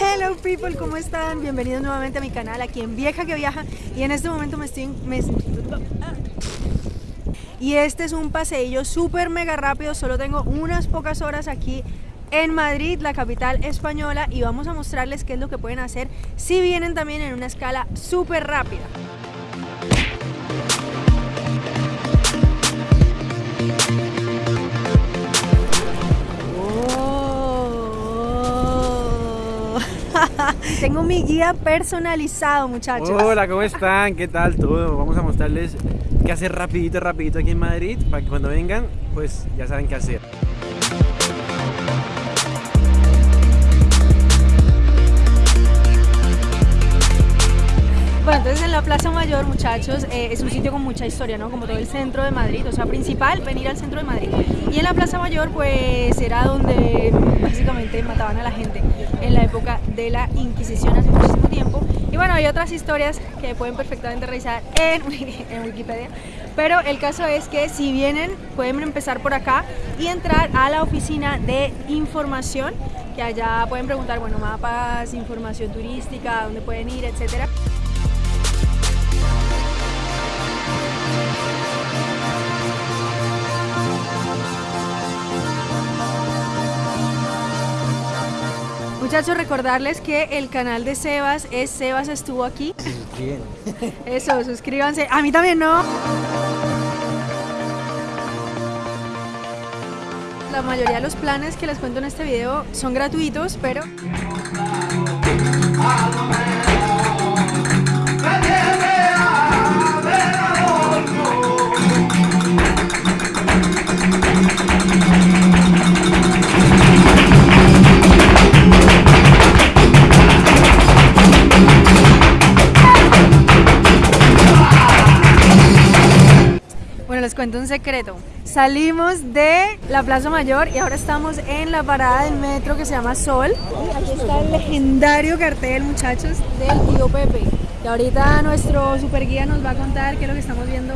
Hello people, ¿cómo están? Bienvenidos nuevamente a mi canal aquí en Vieja que Viaja y en este momento me estoy... y este es un paseillo súper mega rápido, solo tengo unas pocas horas aquí en Madrid, la capital española y vamos a mostrarles qué es lo que pueden hacer si vienen también en una escala súper rápida. Tengo mi guía personalizado, muchachos. Hola, ¿cómo están? ¿Qué tal todo? Vamos a mostrarles qué hacer rapidito, rapidito aquí en Madrid para que cuando vengan, pues ya saben qué hacer. Entonces en la Plaza Mayor, muchachos, eh, es un sitio con mucha historia, ¿no? Como todo el centro de Madrid, o sea, principal, venir al centro de Madrid. Y en la Plaza Mayor, pues, era donde básicamente mataban a la gente en la época de la Inquisición hace muchísimo tiempo. Y bueno, hay otras historias que pueden perfectamente revisar en, en Wikipedia. Pero el caso es que si vienen, pueden empezar por acá y entrar a la oficina de información, que allá pueden preguntar, bueno, mapas, información turística, dónde pueden ir, etcétera. Muchachos, recordarles que el canal de Sebas es Sebas estuvo aquí. Bien. Eso, suscríbanse. A mí también no. La mayoría de los planes que les cuento en este video son gratuitos, pero Bueno, les cuento un secreto. Salimos de la Plaza Mayor y ahora estamos en la parada del metro que se llama Sol. Aquí está el legendario cartel, muchachos, del tío Pepe. Y ahorita nuestro super guía nos va a contar qué es lo que estamos viendo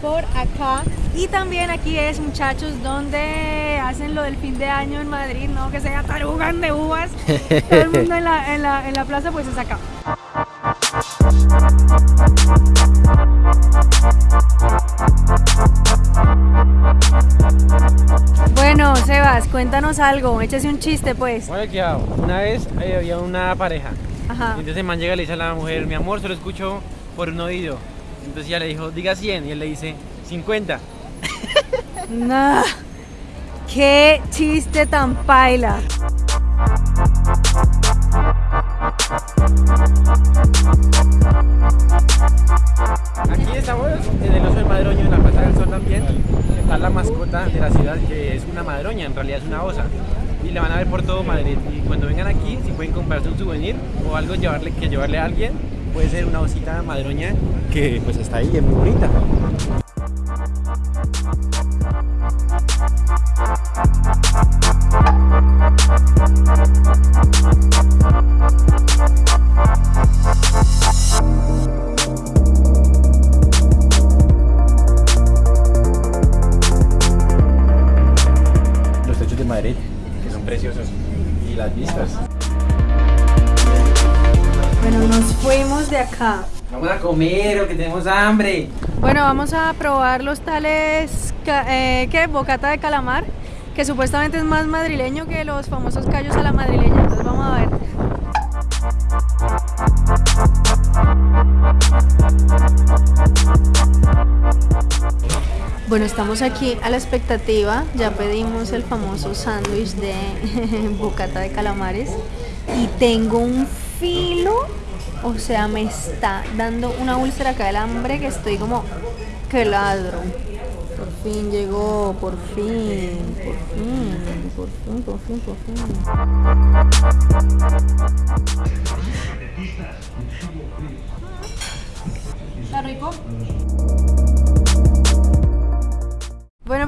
por acá. Y también aquí es, muchachos, donde hacen lo del fin de año en Madrid, ¿no? Que se tarugan de uvas. Todo el mundo en la, en la, en la plaza, pues es acá. Bueno, Sebas, cuéntanos algo, échese un chiste pues. Una vez eh, había una pareja. Ajá. Entonces el man llega y le dice a la mujer, mi amor, solo escucho por un oído. Entonces ella le dijo, diga 100. Y él le dice, 50. No. Qué chiste tan paila. Aquí estamos en el oso del madroño, en la Plaza del Sol también. Está la mascota de la ciudad, que es una madroña, en realidad es una osa. Y la van a ver por todo Madrid. Y cuando vengan aquí, si pueden comprarse un souvenir o algo llevarle, que llevarle a alguien, puede ser una osita madroña que pues está ahí, es muy bonita. Que son preciosos. Y las vistas. Bueno, nos fuimos de acá. Vamos a comer o que tenemos hambre. Bueno, vamos a probar los tales, eh, ¿qué? Bocata de calamar, que supuestamente es más madrileño que los famosos callos a la madrileña. Entonces vamos a ver. Bueno, estamos aquí a la expectativa. Ya pedimos el famoso sándwich de bocata de calamares. Y tengo un filo. O sea, me está dando una úlcera acá del hambre que estoy como que ladro. Por fin llegó, por fin, por fin, por fin, por fin, por fin.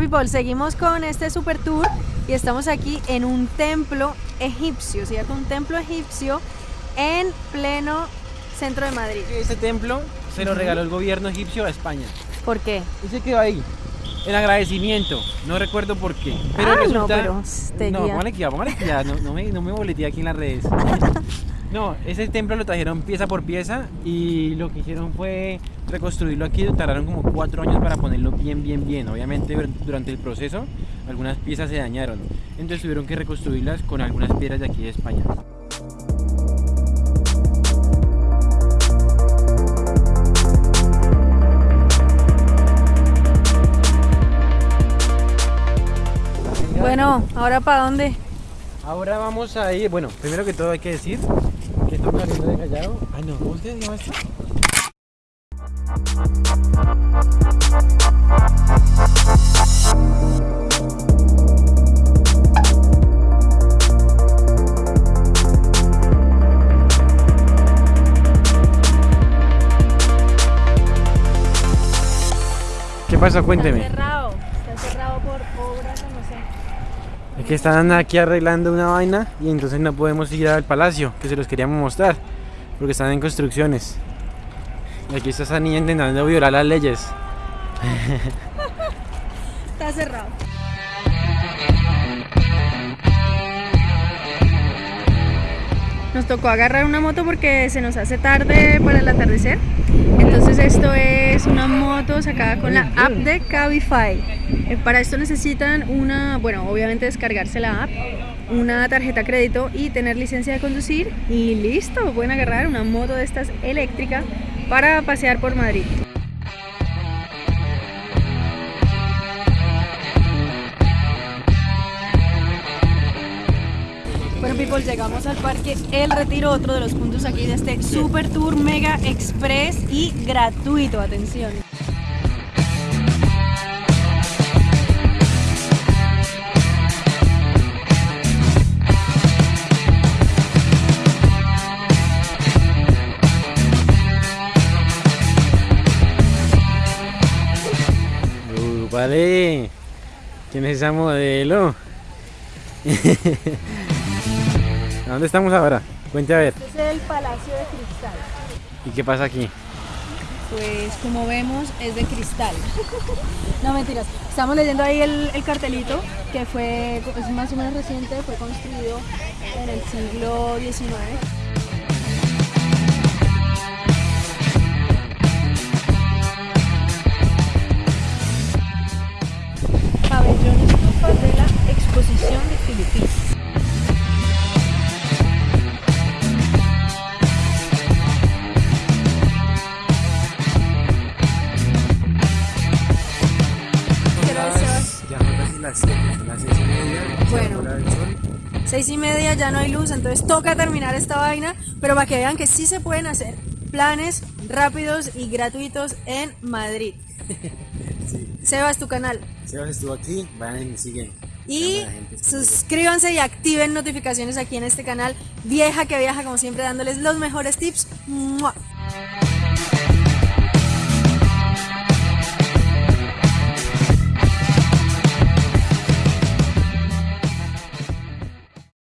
People, seguimos con este super tour y estamos aquí en un templo egipcio, ¿cierto? Un templo egipcio en pleno centro de Madrid. Este templo se lo regaló el gobierno egipcio a España. ¿Por qué? Y se quedó ahí. en agradecimiento. No recuerdo por qué. Pero Ah, no, resulta. pero te no, guía. póngale no, no me, no me boleteé aquí en las redes. No, ese templo lo trajeron pieza por pieza y lo que hicieron fue reconstruirlo aquí. Tardaron como cuatro años para ponerlo bien, bien, bien. Obviamente dur- durante el proceso algunas piezas se dañaron. Entonces tuvieron que reconstruirlas con algunas piedras de aquí de España. Bueno, ¿ahora para dónde? Ahora vamos a ir, bueno, primero que todo hay que decir de Callao. Ay no, ¿cómo usted llama esto? ¿Qué pasó? Cuénteme. Está cerrado, está cerrado por obras, no sé. Es que están aquí arreglando una vaina y entonces no podemos ir al palacio, que se los queríamos mostrar, porque están en construcciones. Y aquí está esa niña intentando violar las leyes. Está cerrado. Nos tocó agarrar una moto porque se nos hace tarde para el atardecer. Entonces esto es una moto sacada con la app de Cabify. Eh, Para esto necesitan una, bueno, obviamente descargarse la app, una tarjeta crédito y tener licencia de conducir y listo, pueden agarrar una moto de estas eléctrica para pasear por Madrid. Llegamos al parque El Retiro, otro de los puntos aquí de este Super Tour Mega Express y gratuito, atención. Uh, vale. ¿Quién es esa modelo? ¿A dónde estamos ahora? Cuente a ver. Este es el Palacio de Cristal. ¿Y qué pasa aquí? Pues como vemos es de cristal. No mentiras. Estamos leyendo ahí el, el cartelito que fue es más o menos reciente, fue construido en el siglo XIX. Bueno. Seis y media ya no hay luz, entonces toca terminar esta vaina, pero para que vean que sí se pueden hacer planes rápidos y gratuitos en Madrid. Sebas, tu canal. Sebas estuvo aquí, vayan y siguen. Y suscríbanse y activen notificaciones aquí en este canal. Vieja que viaja, como siempre, dándoles los mejores tips. ¡Mua!